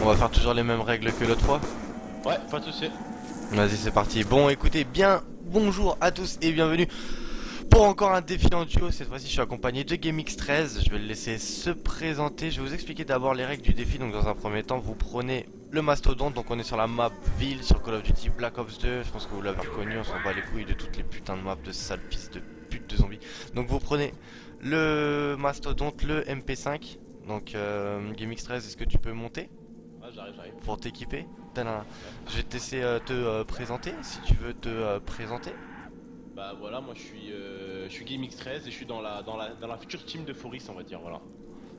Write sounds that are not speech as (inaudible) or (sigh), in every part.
On va faire toujours les mêmes règles que l'autre fois Ouais, pas de soucis. Vas-y, c'est parti. Bon, écoutez, bien, bonjour à tous et bienvenue pour encore un défi en duo. Cette fois-ci, je suis accompagné de GameX13. Je vais le laisser se présenter. Je vais vous expliquer d'abord les règles du défi. Donc, dans un premier temps, vous prenez le mastodonte. Donc, on est sur la map ville sur Call of Duty Black Ops 2. Je pense que vous l'avez reconnu. On s'en bat les couilles de toutes les putains de maps de sales pistes de putes de zombies. Donc, vous prenez le mastodonte, le MP5. Donc, euh, GameX13, est-ce que tu peux monter? J'arrive, j'arrive. pour t'équiper. Je vais te laisser euh, te euh, présenter si tu veux te euh, présenter. Bah voilà, moi je suis, euh, je suis GameX13 et je suis dans la, dans la, dans la future team de Foris, on va dire, voilà.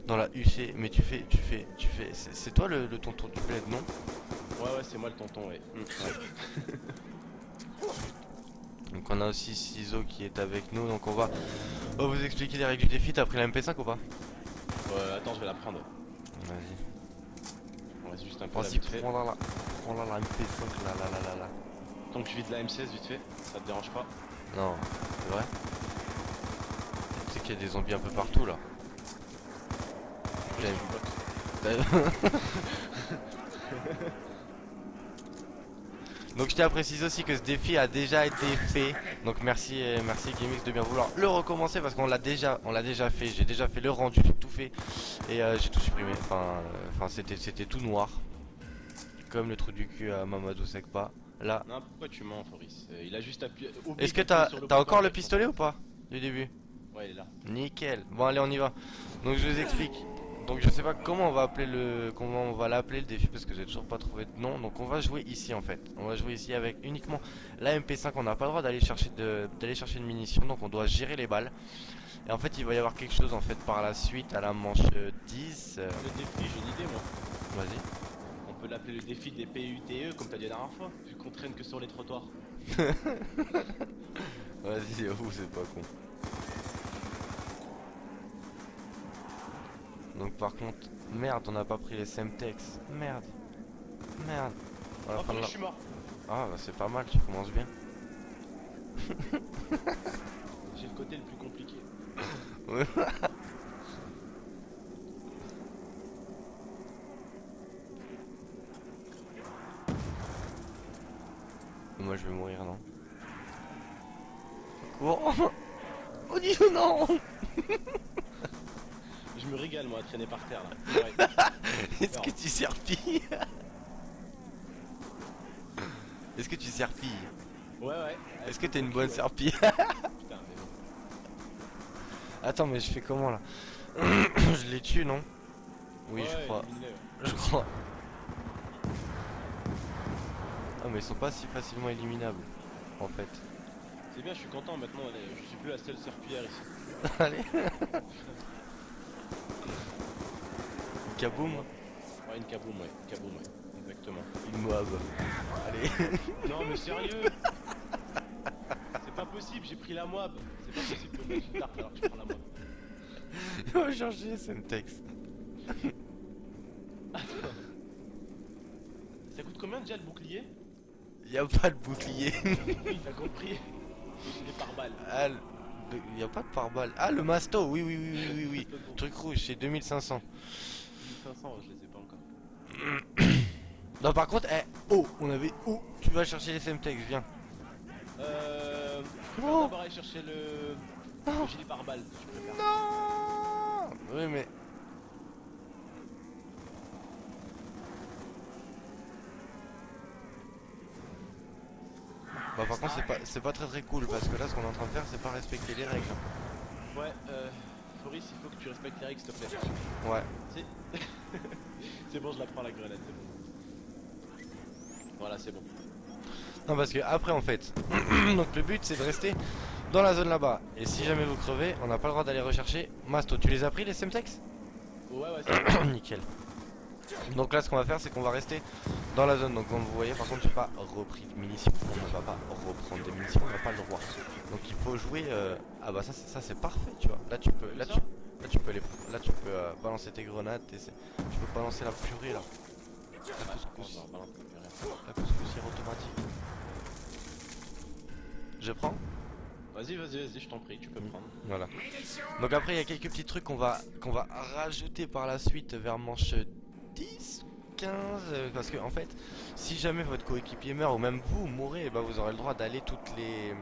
Dans la UC, mais tu fais, tu fais, tu fais. C'est toi le, le tonton du bled, non? Ouais, ouais, c'est moi le tonton, ouais. Mm. (laughs) (laughs) Donc on a aussi Ciso qui est avec nous, donc on va, on va vous expliquer les règles du défi. T'as pris la MP5 ou pas? Ouais, attends, je vais la prendre. Vas-y. Juste un peu la Vas-y, vite fait. prends-la là. La MP5 là, là, là, là, là. Tant que je vide la M16 vite fait, ça te dérange pas? Non, c'est vrai? Tu sais qu'il y a des zombies un peu partout là. (laughs) Donc je tiens à préciser aussi que ce défi a déjà été fait. Donc merci euh, merci de bien vouloir le recommencer parce qu'on l'a déjà on l'a déjà fait. J'ai déjà fait le rendu, j'ai tout fait et euh, j'ai tout supprimé. Enfin euh, enfin c'était c'était tout noir. Comme le trou du cul à Mamadou Sekpa. Là. Non, pourquoi tu mens, Foris Euh, Il a juste appuyé. Est-ce que t'as encore le et- pistolet ou pas Du début Ouais, il est là. Nickel. Bon allez on y va. Donc je vous explique. Donc je sais pas comment on va appeler le comment on va l'appeler le défi parce que j'ai toujours pas trouvé de nom. Donc on va jouer ici en fait. On va jouer ici avec uniquement la MP5. On n'a pas le droit d'aller chercher de d'aller chercher une munition. Donc on doit gérer les balles. Et en fait il va y avoir quelque chose en fait par la suite à la manche euh, 10. euh, Le défi, j'ai une idée, moi. Vas-y. On peut l'appeler le défi des PUTE, comme t'as dit la dernière fois, vu qu'on traîne que sur les trottoirs. (laughs) Vas-y c'est pas con. Donc par contre merde on n'a pas pris les Semtex. Merde. Merde. On va Oh, prendre je suis mort Ah bah c'est pas mal, tu commences bien. (laughs) J'ai le côté le plus compliqué. (laughs) Moi je vais mourir non Cours (laughs) Oh dis non Je me régale, moi, à traîner par terre, là. (laughs) Est-ce que tu serpilles Est-ce que tu serpilles Ouais, ouais. Est-ce que t'es une bonne serpille Putain, mais (laughs) bon. Attends mais je fais comment là (clears throat) Je les tue non Oui Ouais, je crois, je crois. Ah mais ils sont pas si facilement éliminables en fait. C'est bien, je suis content maintenant, allez, je suis plus la seule serpillière ici. (laughs) Allez Kaboum Ouais, une kaboum, ouais, kaboum, ouais, exactement. Une moab. Allez (laughs) Non, mais sérieux C'est pas possible, j'ai pris la moab. C'est pas possible que je me tarte alors que je prends la moab. (laughs) On va changer Semtex. (laughs) Ça coûte combien déjà le bouclier? Y a pas de bouclier. Oui, t'as compris. J'ai des pare-balles. Ah, le- y a pas de pare-balles. Ah, le masto, oui, oui, oui, oui, oui, oui. Truc rouge, c'est 2500. 1500, je les ai pas encore. (coughs) Non, par contre, eh, oh, on avait où Tu vas chercher les Semtex, viens. Euh. Je Non. d'abord aller chercher le. Non. Le gilet pare-balles, je préfère. Non Oui, mais. Bah, par contre, c'est pas, c'est pas très très cool parce que là, ce qu'on est en train de faire, c'est pas respecter les règles. Ouais, euh. Foris, il faut que tu respectes les règles, s'il te plaît. Ouais. Si. (laughs) c'est bon, je la prends la grenade, c'est bon. Voilà, c'est bon. Non parce que après en fait (clears throat) Donc le but c'est de rester dans la zone là-bas Et si jamais vous crevez on n'a pas le droit d'aller rechercher Masto tu les as pris les Semtex Ouais, ouais, (clears throat) c'est bon. Nickel Donc là ce qu'on va faire c'est qu'on va rester dans la zone. Donc comme vous voyez par contre j'ai pas repris de munitions. On ne va pas reprendre des munitions On n'a pas le droit. Donc il faut jouer euh, Ah bah ça c'est ça c'est parfait tu vois. Là tu peux Là tu, là, tu peux les Là tu peux euh, balancer tes grenades tes- Tu peux balancer la purée là. La couscous. La couscoussière automatique. Je prends Vas-y, vas-y, vas-y, je t'en prie, tu peux prendre. Voilà. Donc après il y a quelques petits trucs qu'on va qu'on va rajouter par la suite vers manche 10 15, euh, parce que en fait, si jamais votre coéquipier meurt ou même vous mourrez, eh ben, vous aurez le droit d'aller toutes les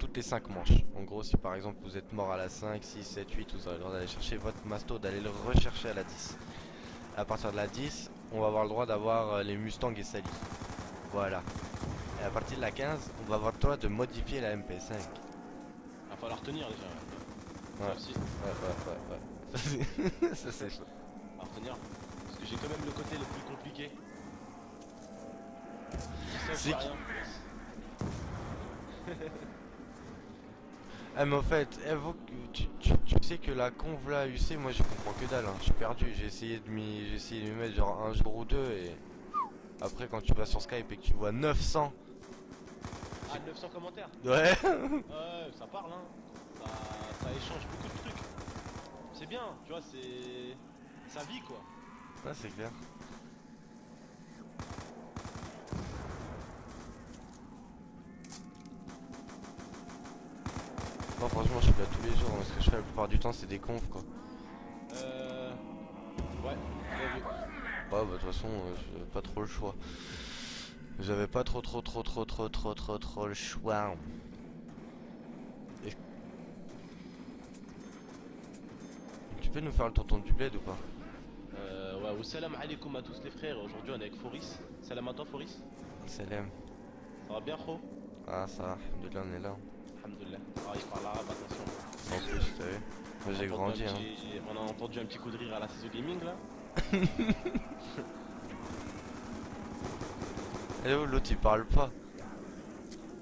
toutes les 5 manches. En gros, si par exemple vous êtes mort à la 5, 6, 7, 8, vous aurez le droit d'aller chercher votre masto, d'aller le rechercher à la 10. À partir de la 10, on va avoir le droit d'avoir euh, les Mustangs et Sally. Voilà. Et à partir de la 15, on va avoir le droit de modifier la MP5. Va falloir tenir déjà. Ouais. Ouais, ouais, ouais, ouais. (laughs) Ça c'est- chaud. retenir. J'ai quand même le côté le plus compliqué. C'est rien. Ah mais en fait, tu, tu- tu sais que la conv là UC, moi je comprends que dalle, hein. je suis perdu, j'ai essayé de m'y j'ai essayé de m'y mettre genre un jour ou deux et après quand tu vas sur Skype et que tu vois 900, Ah, 900 commentaires ouais, Ouais, ça parle hein. Ça, ça échange beaucoup de trucs. C'est bien, tu vois, c'est. Sa vie quoi. Ouais, c'est clair. Moi franchement, je suis là tous les jours. Ce que je fais la plupart du temps, c'est des confs quoi. Euh. Ouais. Ouais, bah de toute façon, euh, j'avais pas trop le choix. J'avais pas trop, trop, trop, trop, trop, trop, trop, trop le choix. Tu peux nous faire le tonton du bled ou pas? Euh, salam alaikum à tous les frères. Aujourd'hui on est avec Foris. Salam à toi Foris. Salam. Ça va bien, Fro Ah ça, va, alhamdoulilah on est là. Alhamdoulilah. Ah, il parle arabe, attention. En plus t'as vu. Moi j'ai grandi hein. petit- On a entendu un petit coup de rire à la CISO Gaming là. (laughs) Et où l'autre il parle pas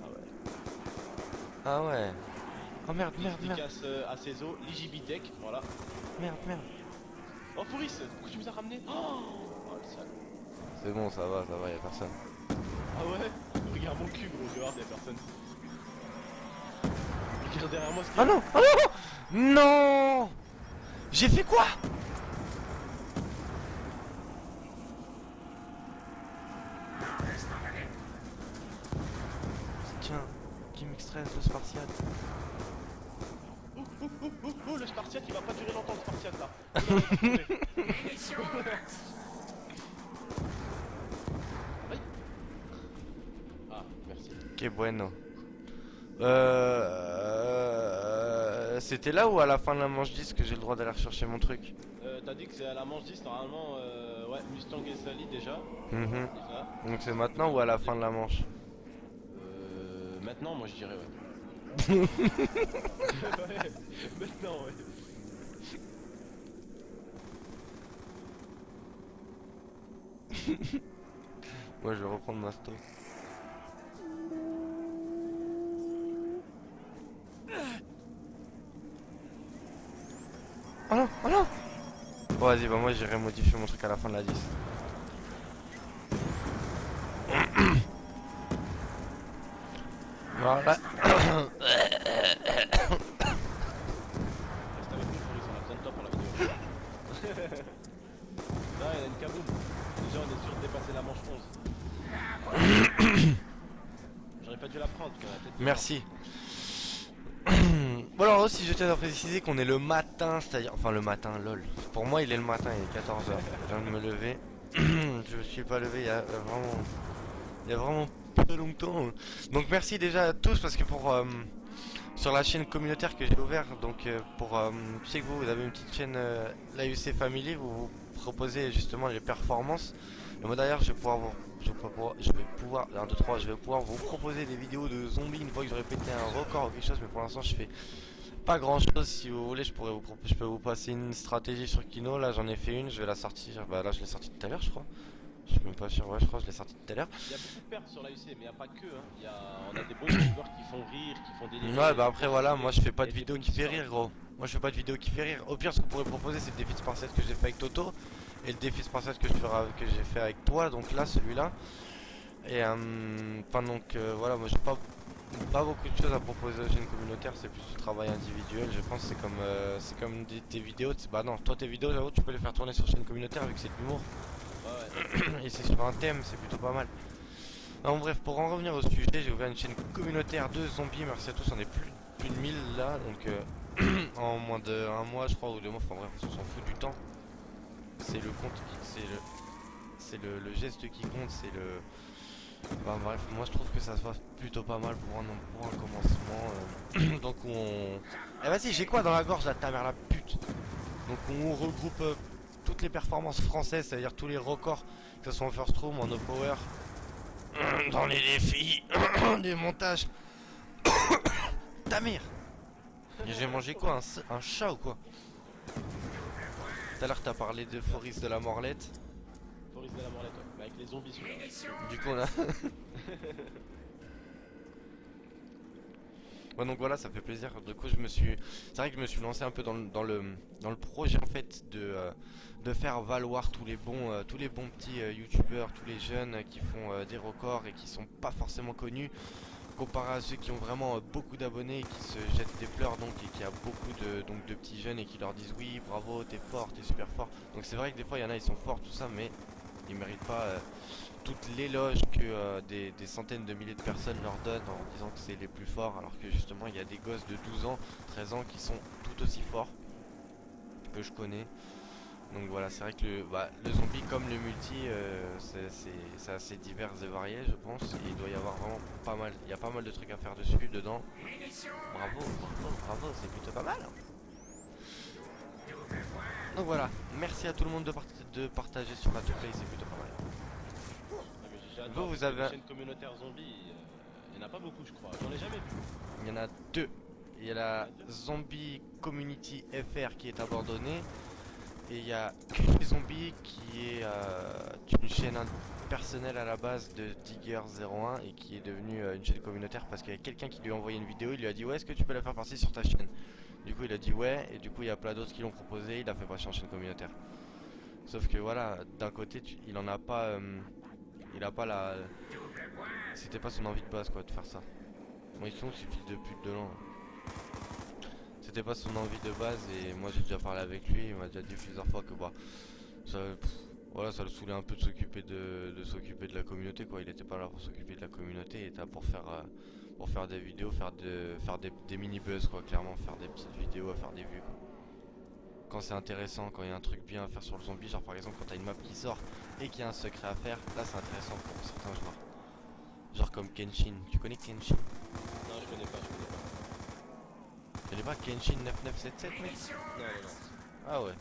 Ah ouais. Ah ouais. Oh merde merde merde Dédicace euh, à voilà. merde merde. Oh Foris, pourquoi tu nous as ramené Oh, oh le sale. C'est bon ça va, ça va, y'a personne. Ah ouais Regarde mon cul gros, dehors y'a personne. Regarde derrière moi ce Ah non Ah non Non J'ai fait quoi Tiens, Game X13, le Spartiate. Oh, oh, oh, oh, oh, le Spartiate il va pas durer longtemps le Spartiate là. Oh là, on va tomber. Aïe. Ah, merci. Que bueno. C'était là ou à la fin de la manche 10 que j'ai le droit d'aller rechercher mon truc? Euh, T'as dit que c'est à la manche 10 normalement, euh, ouais, Mustang et Sally déjà. Mhm. déjà. Donc c'est maintenant ou à la fin de la manche? Euh, maintenant moi je dirais ouais. ouais, (laughs) maintenant ouais. (laughs) Moi je vais reprendre ma sto. Vas-y, bah moi j'irai modifier mon truc à la fin de la 10. Voilà. Reste avec nous Fabrice, on a besoin de toi pour la vidéo. Là il y a une kaboom. Déjà on est sûr de dépasser la manche 11. J'aurais pas dû la prendre, parce qu'on a peut-être Merci. bon alors aussi je tiens à qu'on est le matin, c'est-à-dire enfin le matin lol. Pour moi il est le matin, il est 14h. Je viens de me lever. (clears throat) je me suis pas levé il y a vraiment il y a vraiment pas longtemps. Donc merci déjà à tous parce que pour euh, sur la chaîne communautaire que j'ai ouvert donc euh, pour euh, que vous, vous avez une petite chaîne euh, l'AUC Family où vous proposez justement les performances. Et moi d'ailleurs je vais pouvoir vous je vais pouvoir, je vais pouvoir, 1, 2, 3, je vais pouvoir vous proposer des vidéos de zombies une fois que j'aurai pété un record ou quelque chose, mais pour l'instant je fais pas grand chose. Si vous voulez, je pourrais vous proposer, je peux vous passer une stratégie sur Kino. Là j'en ai fait une, je vais la sortir. Bah là je l'ai sortie tout à l'heure, je crois. Je suis même pas sûr, ouais, je crois que je l'ai sortie tout à l'heure. Il y a beaucoup de pertes sur la UC, mais il n'y a pas que. Hein. Il Y a... On a des bons youtubeurs qui font rire, qui font des Ouais, bah après voilà, moi je fais pas de vidéo qui fait rire, gros. Moi je fais pas de vidéo qui fait rire. Au pire, ce que vous pourrez proposer, c'est le défi de Spartiate que j'ai fait avec Toto et le défi de Spartiate que je ferai, que j'ai fait avec toi. Donc là, celui-là. Et euh, enfin donc euh, voilà, moi j'ai pas pas beaucoup de choses à proposer aux chaînes communautaires, c'est plus du travail individuel. Je pense c'est comme euh, c'est comme des- tes vidéos. Bah non, toi tes vidéos, j'avoue, tu peux les faire tourner sur chaîne communautaire vu que c'est de l'humour Ouais, ouais. (coughs) et c'est sur un thème, c'est plutôt pas mal. En bref, pour en revenir au sujet, j'ai ouvert une chaîne communautaire de zombies, merci à tous, on est plus, plus de 1000 là, donc euh, (coughs) en moins de un mois je crois ou deux mois, enfin bref, on s'en fout du temps. C'est le compte qui, c'est le, c'est le, le geste qui compte, c'est le... Enfin bref, moi je trouve que ça se passe plutôt pas mal pour un, pour un commencement. euh. (clears throat) Donc on... Eh vas-y, j'ai quoi dans la gorge là, ta mère la pute? Donc on regroupe euh, toutes les performances françaises, c'est-à-dire tous les records, que ce soit en first room, en no power, (clears throat) dans les défis, (clears throat) des montages. (coughs) ta mère J'ai mangé quoi un chat ou quoi? Tout à l'heure t'as parlé de Foris de la Morlette. De la. Mais avec les zombies celui-là. Du coup on a... (laughs) Ouais donc voilà ça fait plaisir du coup je me suis c'est vrai que je me suis lancé un peu dans le dans le, dans le projet en fait de, euh, de faire valoir tous les bons euh, tous les bons petits euh, youtubeurs tous les jeunes qui font euh, des records et qui sont pas forcément connus comparé à ceux qui ont vraiment euh, beaucoup d'abonnés et qui se jettent des fleurs donc et qui a beaucoup de donc de petits jeunes et qui leur disent oui bravo t'es fort t'es super fort donc c'est vrai que des fois il y en a ils sont forts tout ça mais ils méritent pas euh, l'éloge que euh, des, centaines de milliers de personnes leur donnent en disant que c'est les plus forts alors que justement il y a des gosses de 12 ans 13 ans qui sont tout aussi forts que je connais. Donc voilà c'est vrai que le, bah, le zombie comme le multi euh, c'est- assez divers et varié je pense. Et il doit y avoir vraiment pas mal il y a pas mal de trucs à faire dessus dedans. Bravo bravo bravo c'est plutôt pas mal donc voilà merci à tout le monde de, part- de partager sur la play c'est plutôt pas mal Ah, mais Vous, vous avez les un- chaînes communautaires zombies, euh, il y en a pas beaucoup je crois. J'en ai jamais vu. Il y en a deux. Il y a la Zombie Community FR qui est abandonnée. Et il y a Zombie qui est euh, une chaîne personnelle à la base de Digger01 et qui est devenue euh, une chaîne communautaire parce qu'il y a quelqu'un qui lui a envoyé une vidéo. Il lui a dit Ouais, est-ce que tu peux la faire passer sur ta chaîne? Du coup, il a dit Ouais. Et du coup, il y a plein d'autres qui l'ont proposé. Il a fait passer en chaîne communautaire. Sauf que voilà, d'un côté, il en a pas. euh, il a pas la. C'était pas son envie de base quoi de faire ça. Bon, ils sont ces fils de pute de l'an. C'était pas son envie de base et moi j'ai déjà parlé avec lui, il m'a déjà dit plusieurs fois que bah ça, voilà, ça le saoulait un peu de s'occuper de, de s'occuper de la communauté quoi. Il était pas là pour s'occuper de la communauté, il était là pour faire euh, pour faire des vidéos, faire de faire des, des mini buzz quoi, clairement faire des petites vidéos à faire des vues quoi. Quand c'est intéressant, quand il y a un truc bien à faire sur le zombie, genre par exemple quand t'as une map qui sort et qu'il y a un secret à faire, là c'est intéressant pour certains joueurs. Genre comme Kenshin, tu connais Kenshin? Non, je connais pas, je connais pas. Tu connais pas Kenshin 9977 mec? Non, non, non. Ah ouais.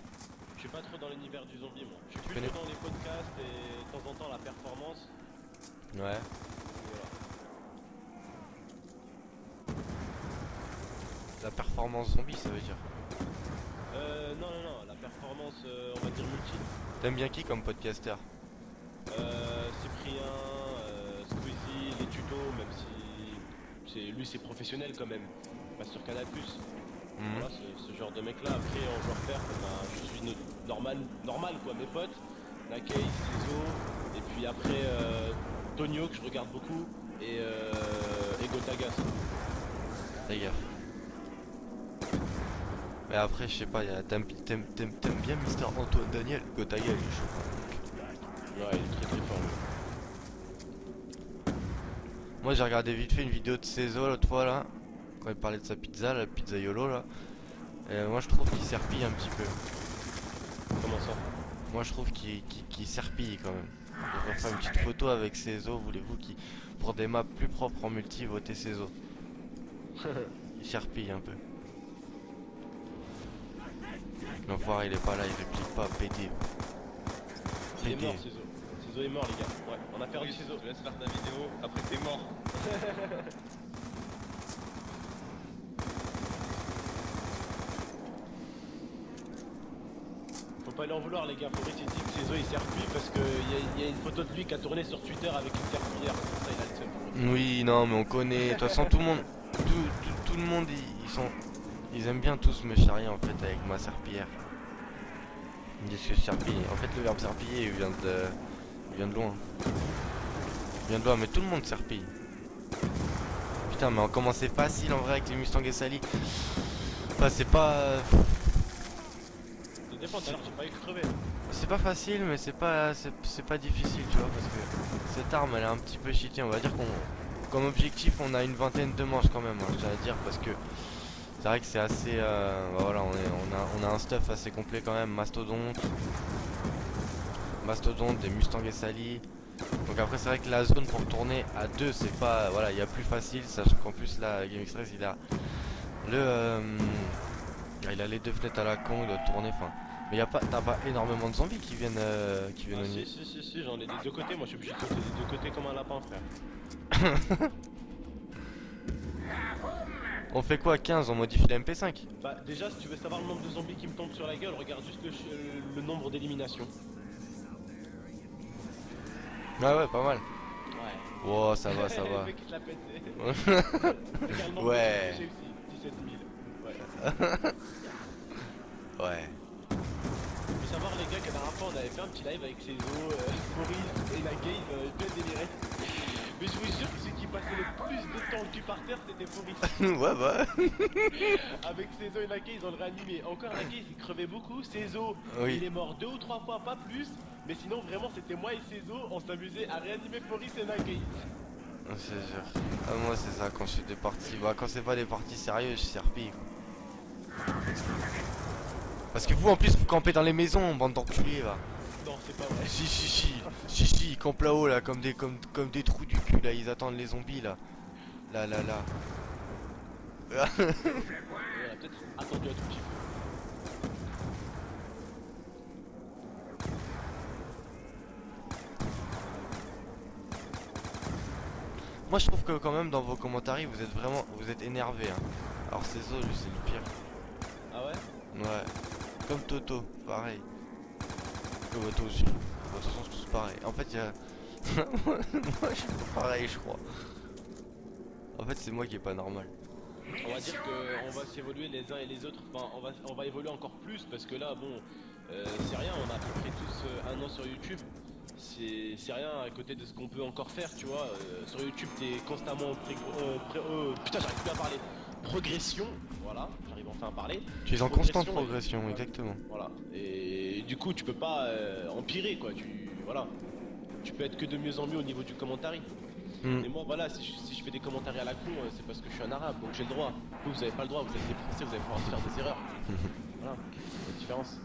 Je suis pas trop dans l'univers du zombie moi. Je suis connais- plutôt dans les podcasts et de temps en temps la performance. Ouais. Voilà. La performance zombie ça veut dire. Euh, non, non, non, la performance, euh, on va dire multi. T'aimes bien qui comme podcaster? Euh, Cyprien, euh, Squeezie, les tutos, même si c'est lui c'est professionnel quand même. Pas sur Canal+. Mhm. Voilà, ce, ce genre de mec là. Après en joueur perf, ben, je suis no- normal, normal quoi, mes potes. Nakei, Ciso, et puis après euh, Tonio que je regarde beaucoup, et, euh, et Gotagas. Gaffe. Mais après je sais pas, t'aimes bien Mister Antoine Daniel il est chaud. Ouais, il est très très fort. Moi j'ai regardé vite fait une vidéo de Cézo l'autre fois là. Quand il parlait de sa pizza, la pizza YOLO là. Et moi je trouve qu'il serpille un petit peu. Comment ça? Moi je trouve qu'il serpille quand même. Je devrais faire une petite photo avec Cézo, voulez-vous qui pour des maps plus propres en multi, votez Cézo. (laughs) Il serpille un peu. L'enfoiré il est pas là, il réplique pas, pété. Il est mort, Ciso. Ciso est mort, les gars. Ouais, on a perdu Oui, Ciso. je te laisse faire ta vidéo, après t'es mort. (laughs) Faut pas lui en vouloir, les gars. Faut il dit que Ciso il serpille parce qu'il y, a- y a une photo de lui qui a tourné sur Twitter avec une serpillière. Ça il a le seum. Oui, non, mais on connaît. De toute façon, tout le monde, tout, tout, tout le monde, ils, ils aiment bien tous me charrier en fait avec ma serpillière. Ils disent que je serpille. En fait, le verbe serpiller, il vient de, il vient de loin. Il vient de loin, mais tout le monde serpille. Putain, mais on commençait facile en vrai avec les Mustang et Sally. Enfin, c'est pas, Ça dépend, tout à l'heure j'ai pas eu c'est pas facile, mais c'est pas, c'est c'est pas difficile, tu vois, parce que cette arme, elle est un petit peu cheatée. On va dire qu'on, comme objectif, on a une vingtaine de manches quand même, hein, je tiens à dire, parce que c'est vrai que c'est assez, euh, bah voilà, on, est, on, a, on a un stuff assez complet quand même, mastodonte. mastodontes, des mustangs et sali. Donc après c'est vrai que la zone pour tourner à deux c'est pas voilà il y a plus facile sachant qu'en plus là Game Express il a le euh, il a les deux fenêtres à la con il doit tourner enfin mais y a pas t'as pas énormément de zombies qui viennent euh, qui viennent Ah, au si, si, si, si, j'en ai des deux côtés. Moi, je suis obligé de sauter des deux côtés comme un lapin, frère. (laughs) On fait quoi 15 on modifie la MP5 Bah, déjà, si tu veux savoir le nombre de zombies qui me tombent sur la gueule, regarde juste le, euh, le nombre d'éliminations. Ouais ouais pas mal. Ouais. Wow ça va ça (laughs) le va. mec, il te l'a pété. (laughs) Regarde le nombre Ouais. zombies que j'ai aussi. 17 000. Ouais. Ouais. Faut savoir, les gars, que la dernière fois, on avait fait un petit live avec Cézo, euh, (laughs) Maurice et la on avait bien déliré. Mais je vous jure que celui qui passait le plus de temps cul par terre, c'était Maurice. (laughs) ouais bah. (laughs) Avec Cézo et la Gaze, on le réanimait. Encore Gaze, il crevait beaucoup. Cézo, Oui. il est mort deux ou trois fois, pas plus. Mais sinon, vraiment, c'était moi et Cézo, on s'amusait à réanimer Maurice et. Je te jure. Ah, moi c'est ça quand je fais des parties. Bah quand c'est pas des parties sérieuses je serpille. Parce que vous en plus vous campez dans les maisons bande d'enculés là. Non, c'est pas vrai. Si si si si si ils campent là-haut là comme des comme, comme des trous du cul là ils attendent les zombies là. Là là là. Peut-être attendu un tout petit peu. Moi je trouve que quand même dans vos commentaires vous êtes vraiment vous êtes énervé hein. Alors c'est ça lui c'est le pire. Ah ouais? Ouais. Comme Toto, pareil. Que Toto aussi. Bon, De toute façon c'est tous pareil. En fait il y a. (laughs) moi je suis pareil je crois. En fait c'est moi qui est pas normal. On va dire qu'on va s'évoluer les uns et les autres. Enfin, on va, on va évoluer encore plus parce que là, bon, euh, c'est rien. On a à peu près tous euh, un an sur YouTube. C'est c'est rien à côté de ce qu'on peut encore faire, tu vois. Euh, sur YouTube, t'es constamment en pré euh, pré- euh, putain, j'arrive plus à parler. Progression, voilà, j'arrive enfin à parler. Tu es en constante Progression, progression, et- exactement. Voilà. Et du coup, tu peux pas euh, empirer, quoi. Tu voilà. Tu peux être que de mieux en mieux au niveau du commentaire. Hmm. Et moi, voilà, si je, si je fais des commentaires à la con, euh, c'est parce que je suis un arabe, donc j'ai le droit. Vous, vous avez pas le droit, vous êtes des français, vous allez pouvoir faire des erreurs. (laughs) voilà, c'est la différence.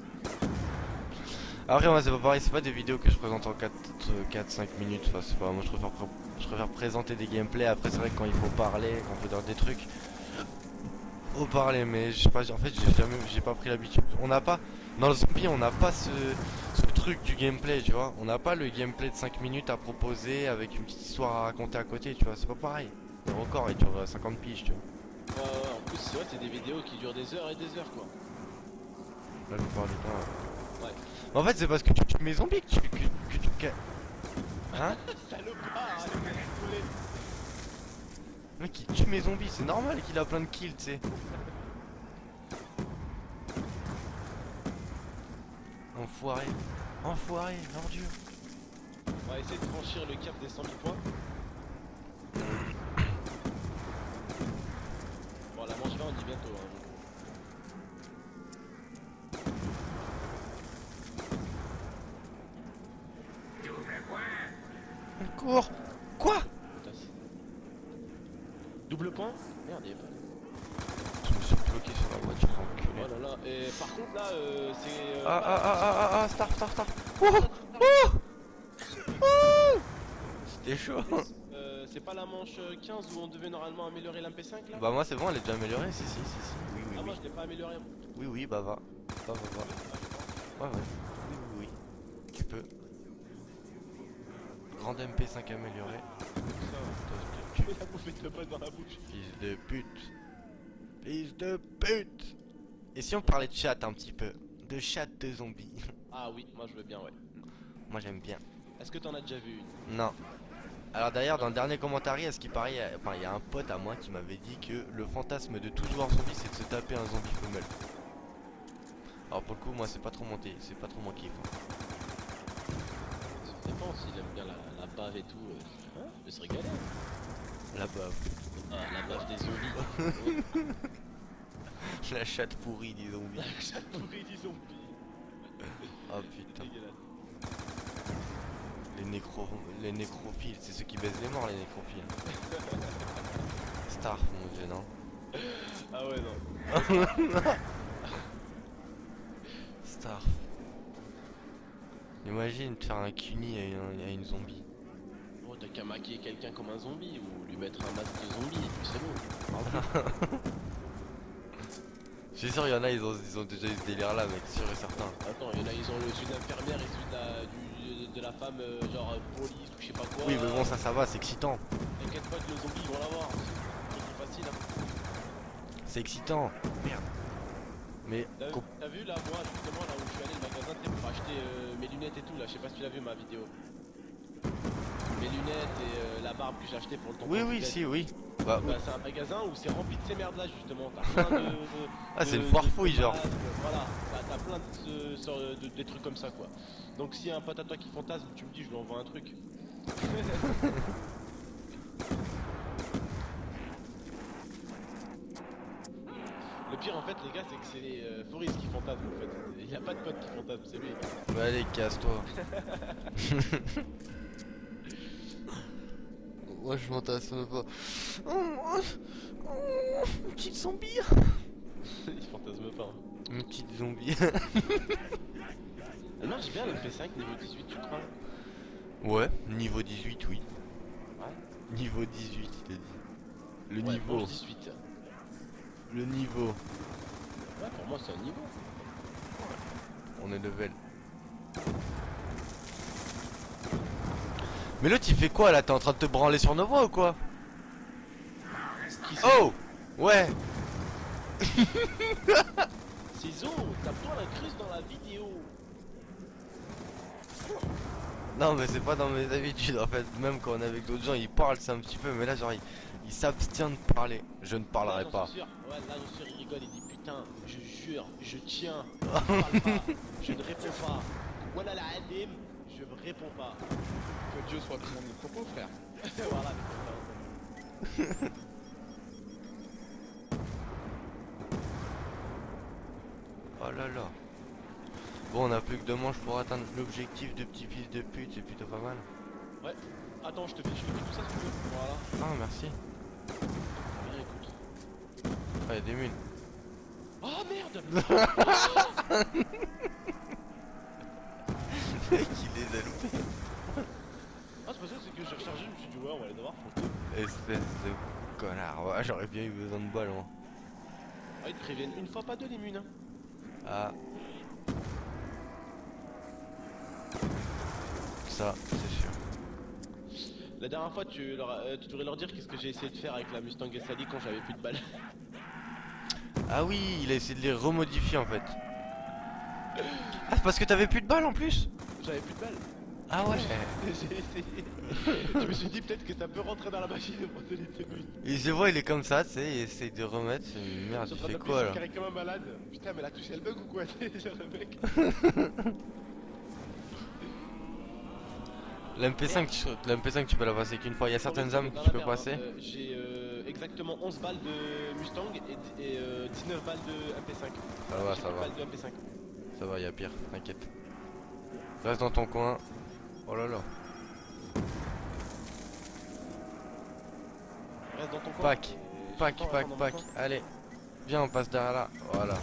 Après moi c'est pas pareil, c'est pas des vidéos que je présente en 4-5 minutes, enfin c'est pas, moi je préfère, pr- je préfère présenter des gameplays, après c'est vrai que quand il faut parler, quand on fait dans des trucs, faut parler mais je sais pas, en fait j'ai jamais, j'ai pas pris l'habitude, on n'a pas, dans le zombie on n'a pas ce, ce truc du gameplay tu vois, on n'a pas le gameplay de 5 minutes à proposer avec une petite histoire à raconter à côté tu vois, c'est pas pareil, le record il dure euh, 50 piges tu vois, Ouais, ouais, en plus, c'est vrai, c'est des vidéos qui durent des heures et des heures, quoi. la plupart du temps ouais. Ouais. En fait c'est parce que tu tues mes zombies que tu, que, que tu, hein (laughs) Salopard. Mec il tue mes zombies, c'est normal qu'il a plein de kills, tu sais. Enfoiré. Enfoiré, l'ordure. On va essayer de franchir le cap des 100 000 points. Bon, la manche 20, on dit bientôt. Hein. Elle court. Quoi Double point? Merde, il a pas. Je me suis bloqué sur la voiture, enculé. Oh là là, et par contre là, euh, c'est. euh, Ah ah ah ah ah ah, star star star. Oh Oh Oh C'était chaud. Euh, c'est pas la manche euh, 15 où on devait normalement améliorer l'MP5 là? Bah moi c'est bon, elle est déjà améliorée, si si si si. Oui oui Ah, moi je l'ai pas amélioré. Oui oui, bah va. Va va va. Ouais ouais. Oui oui oui. Tu peux. Grande MP5 améliorée. Tu mets la bouffée de boss dans la bouche. Fils de pute. Fils de pute. Et si on parlait de chat un petit peu De chat de zombies. (laughs) Ah oui, moi je veux bien, ouais. Moi j'aime bien. Est-ce que t'en as déjà vu une? Non. Alors d'ailleurs dans le dernier commentaire, à ce qui paraît, il y a- enfin il y a un pote à moi qui m'avait dit que le fantasme de tout joueur zombie c'est de se taper un zombie femelle. Alors pour le coup moi c'est pas trop monté, c'est pas trop mon kiff. hein. Ça dépend s'il aime bien la, la bave et tout. euh, hein, il peut se régaler. La bave. Ah, la bave des zombies. (laughs) (laughs) La chatte pourrie des zombies. La chatte pourrie des zombies. (laughs) Oh putain. Les nécro... les nécrophiles, c'est ceux qui baisent les morts les nécrophiles. (laughs) Star mon dieu non. Ah ouais, non. Star. Imagine faire un cuni à une, à une zombie. Oh, t'as qu'à maquiller quelqu'un comme un zombie ou lui mettre un masque de zombie et puis c'est bon. Suis sûr, il y en a, ils ont, ils ont déjà eu ce délire là, mec, sûr et certain. Attends, il y en a, ils ont le celui d'infirmière et celui de la, du- de la femme, euh, genre euh, police ou je sais pas quoi. Oui, mais bon, ça, ça va, c'est excitant. T'inquiète pas que le zombie ils vont l'avoir. C'est facile. Hein. C'est excitant. Merde. Mais, T'as vu là, moi justement, là où je suis allé, le magasin, pour acheter euh, mes lunettes et tout, là, je sais pas si tu l'as vu ma vidéo. Mes lunettes et euh, la barbe que j'ai acheté pour le tampon oui, oui, si, oui. Bah, Bah, c'est un magasin où c'est rempli de ces merdes là justement. T'as plein de. de- (laughs) Ah, c'est une foire fouille, genre. Voilà, Bah, t'as plein de, ce- de- des trucs comme ça quoi. Donc s'il y a un pote à toi qui fantasme, tu me dis je lui envoie un truc. (laughs) Le pire en fait les gars c'est que c'est les euh, Foris qui fantasment en fait. Il y a pas de pote qui fantasme, c'est lui. bah allez, casse-toi. (laughs) Moi, je fantasme pas. Oh, oh, oh, une petite zombie. (laughs) Il fantasme pas. hein. Une petite zombie. Elle marche bien le P5 niveau 18 tu crois ouais, niveau 18, oui. Ouais. Niveau 18, il a dit. Le Ouais, niveau. mange 18. Le niveau. Ouais pour moi c'est un niveau. On est level. Mais l'autre il fait quoi là? T'es en train de te branler sur nos voix ou quoi? Oh! Ouais! (laughs) Ciseaux, tape-toi la creuse dans la vidéo. Non mais c'est pas dans mes habitudes en fait. Même quand on est avec d'autres gens ils parlent c'est un petit peu Mais là genre il, il s'abstient de parler. Je ne parlerai Là, pas. sûr. Ouais, là, suis sûr, il rigole, il dit putain, je jure, je tiens, (laughs) je parle pas, je ne réponds pas. Voilà la adim, je ne réponds pas. Que Dieu soit tout le monde nos propos, frère. (laughs) voilà, c'est. (laughs) Oh là là Bon on a plus que deux manches pour atteindre l'objectif de petit fils de pute C'est plutôt pas mal Attends, je te fais, je te fais tout ça si tu veux. Voilà. Ah merci Bien, écoute. Ah y'a des mines Oh merde Il (laughs) les a loupés Ah, c'est pas ça, c'est que j'ai rechargé, je me suis dit, ouais, on va aller devoir. Espèce de connard Ouais j'aurais bien eu besoin de balles moi Ah, ils te préviennent une fois, pas deux, les munes. Hein. Ah Ça c'est sûr La dernière fois, tu, leur, as- euh, tu devrais leur dire qu'est-ce que j'ai essayé de faire avec la Mustang SLI quand j'avais plus de balles. (laughs) Ah oui, il a essayé de les remodifier en fait. Ah, c'est parce que t'avais plus de balles en plus? J'avais plus de balles. Ah ouais (laughs) J'ai essayé. je me suis dit peut-être que ça peut rentrer dans la machine pour te laisser but. Et je vois, il est comme ça, tu sais, il essaye de remettre. Merde, il fait quoi là carré comme un malade. Putain, mais elle a touché le bug ou quoi (laughs) C'est le mec. (laughs) L'MP5, tu, l'MP5, tu peux la passer qu'une fois. Il y a certaines âmes que tu peux passer. Euh, J'ai euh, exactement 11 balles de Mustang et, di- et, euh, 19 balles de MP5. Ça va, ça va. balles de MP5. Ça va, il y a pire, t'inquiète. Reste dans ton coin. Oh là là. Reste dans ton coin. Pack, Pack, pack, pack. Allez. Viens, on passe derrière là. Voilà.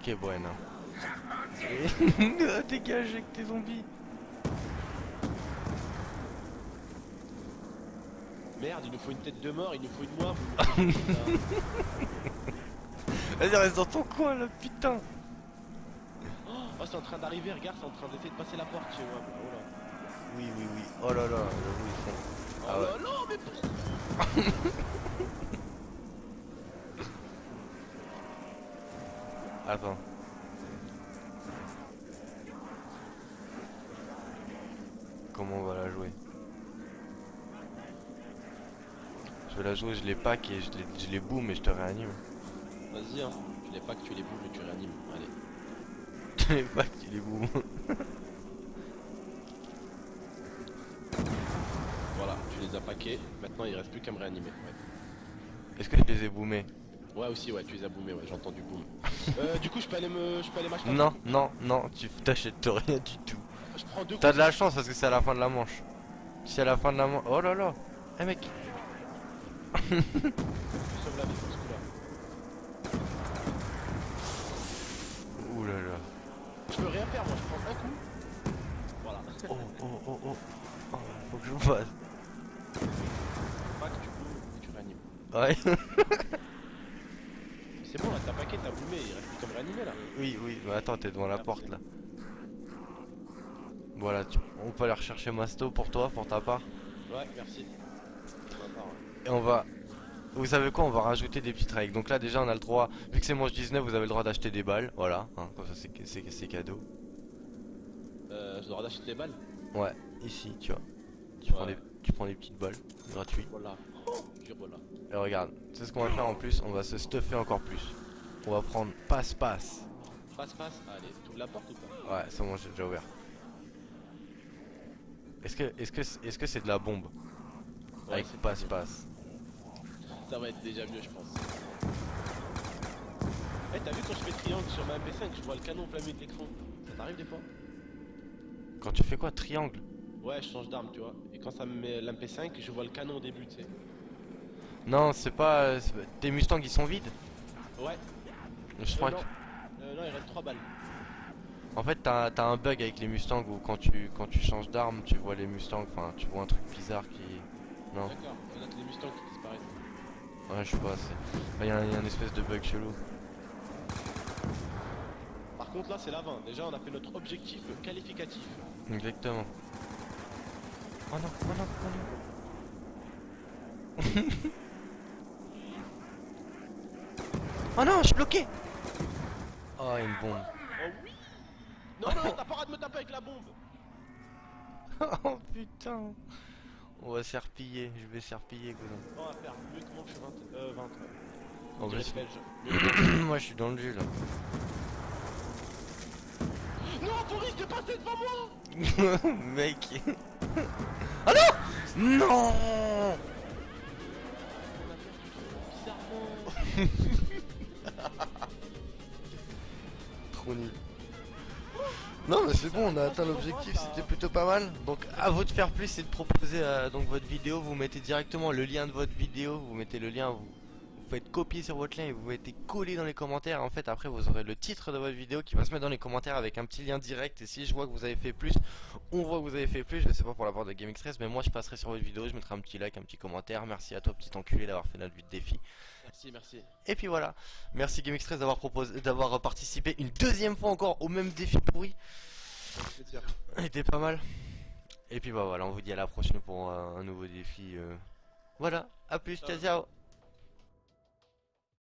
Ok, bueno. (laughs) Dégage avec tes zombies. Merde, il nous faut une tête de mort, il nous faut une moire. (laughs) vous nous faites une- Vas-y, reste dans ton coin là, putain. Oh, c'est en train d'arriver, regarde, c'est en train d'essayer de passer la porte chez moi. Oh là. Oui, oui, oui. Oh là là, j'avoue, ils font. Oh Ah ouais. là là, mais (laughs) Attends. Comment on va la jouer? Je vais la jouer, je les pack et je les, je les boom et je te réanime. Vas-y, hein. Tu les packs, tu les bouges et tu réanimes. Allez. Je les pack, tu les boom. (laughs) Voilà, tu les as packés. Maintenant, il reste plus qu'à me réanimer. Ouais. Est-ce que je les ai boomés? Ouais aussi ouais tu les as boomés ouais j'ai entendu boom. euh, (laughs) du coup je peux aller me je peux aller m'acheter Non, non, non, tu t'achètes rien du tout. Je prends deux T'as de la chance parce que c'est à la fin de la manche. Si à la fin de la manche. Oh là là Eh mec (laughs) coups, sauve la vie pour ce coup-là. peux rien faire, moi je prends un coup. Voilà. Oh, oh, oh, oh. Faut que je vous fasse. Max, du coup, tu réanimes. Ouais. (laughs) C'est bon là, t'as paquet, t'as boumé, il reste plus qu'à me réanimer là. oui, oui. Mais attends, t'es devant la porte là. Voilà, tu- on peut aller rechercher Masto pour toi, pour ta part. Ouais, merci. Et on va... Vous savez quoi On va rajouter des petites règles. Donc là déjà on a le droit, vu que c'est manche 19, vous avez le droit d'acheter des balles. Voilà, hein, comme ça c'est cadeau. Euh, je dois d'acheter des balles. Ouais, ici, tu vois. Tu, prends des, tu prends des petites balles. Voilà. Voilà. Et regarde, c'est ce qu'on va faire en plus, on va se stuffer encore plus. On va prendre passe-passe. Passe, passe. Allez, tu ouvres la porte ou pas? Ouais, c'est bon, j'ai déjà ouvert. Est-ce que est-ce que c'est- est-ce que c'est de la bombe? Ouais, Avec passe-passe. Ça va être déjà mieux, je pense. Eh, t'as vu quand je fais triangle sur ma MP5, je vois le canon plein milieu de l'écran. Ça t'arrive des fois? Quand tu fais quoi Triangle Ouais, je change d'arme, tu vois. Et quand ça me met l'MP5, je vois le canon au début, tu sais. Non, c'est pas... Tes Mustangs ils sont vides Ouais. Je Euh, crois non. que... Euh, non, il reste 3 balles. En fait, t'as t'as un bug avec les Mustangs où quand tu, quand tu changes d'arme, tu vois les Mustangs, enfin, tu vois un truc bizarre qui... Non, D'accord. Il y en a que les Mustangs qui disparaissent. ouais, je sais pas, c'est... Il y, a un- espèce de bug chelou. Par contre, là, c'est l'avant. Déjà, on a fait notre objectif qualificatif. Exactement. Oh non, oh non, oh non. oh non, je suis bloqué Oh, une bombe. Oh oui Non, non, t'as pas le droit de me taper avec la bombe (laughs) oh putain On va serpiller, je vais serpiller, cousin. On va faire mieux que moi, je suis 20. Euh, 20. ouais. En plus, (coughs) moi je suis dans le jus là. Non, Boris, t'es passé devant moi (laughs) Mec Oh non Non. (laughs) Trop nul. Non mais c'est bon, on a atteint l'objectif, c'était plutôt pas mal. Donc à vous de faire plus et de proposer euh, donc votre vidéo, vous mettez directement le lien de votre vidéo, vous mettez le lien, vous, vous faites copier sur votre lien et vous mettez coller dans les commentaires. En fait après vous aurez le titre de votre vidéo qui va se mettre dans les commentaires avec un petit lien direct et si je vois que vous avez fait plus, on voit que vous avez fait plus, je sais pas pour la part de Game Express, mais moi je passerai sur votre vidéo, je mettrai un petit like, un petit commentaire. Merci à toi petit enculé d'avoir fait notre de défi. Merci, merci. Et puis voilà, merci Game Express d'avoir proposé, d'avoir participé une deuxième fois encore au même défi pourri. Il était pas mal. Et puis bah voilà, on vous dit à la prochaine pour un, un nouveau défi. euh. Voilà, à plus, ciao ciao.